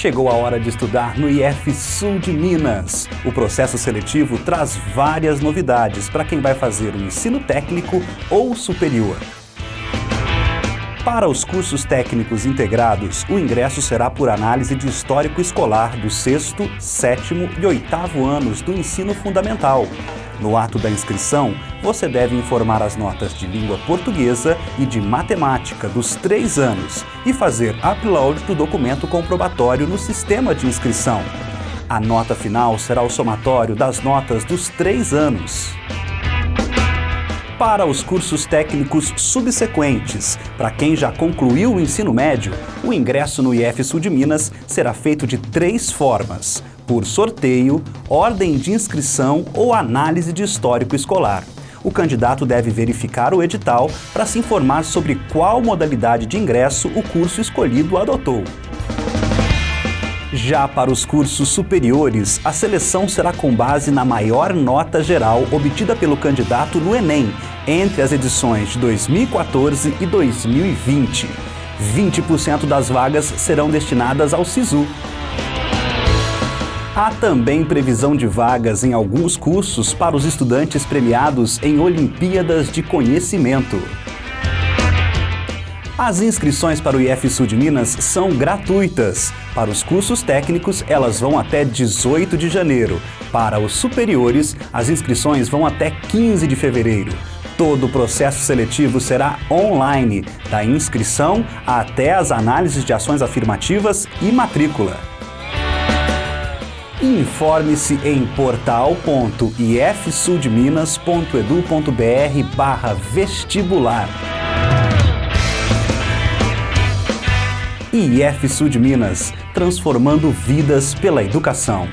Chegou a hora de estudar no IF Sul de Minas. O processo seletivo traz várias novidades para quem vai fazer o ensino técnico ou superior. Para os cursos técnicos integrados, o ingresso será por análise de histórico escolar do sexto, sétimo e oitavo anos do ensino fundamental. No ato da inscrição, você deve informar as notas de língua portuguesa e de matemática dos três anos e fazer upload do documento comprobatório no sistema de inscrição. A nota final será o somatório das notas dos três anos. Para os cursos técnicos subsequentes, para quem já concluiu o ensino médio, o ingresso no IF Sul de Minas será feito de três formas por sorteio, ordem de inscrição ou análise de histórico escolar. O candidato deve verificar o edital para se informar sobre qual modalidade de ingresso o curso escolhido adotou. Já para os cursos superiores, a seleção será com base na maior nota geral obtida pelo candidato no Enem, entre as edições de 2014 e 2020. 20% das vagas serão destinadas ao SISU, Há também previsão de vagas em alguns cursos para os estudantes premiados em Olimpíadas de Conhecimento. As inscrições para o IF Sul de Minas são gratuitas. Para os cursos técnicos, elas vão até 18 de janeiro. Para os superiores, as inscrições vão até 15 de fevereiro. Todo o processo seletivo será online, da inscrição até as análises de ações afirmativas e matrícula. Informe-se em portal.ifsudminas.edu.br barra vestibular. IF de Minas, transformando vidas pela educação.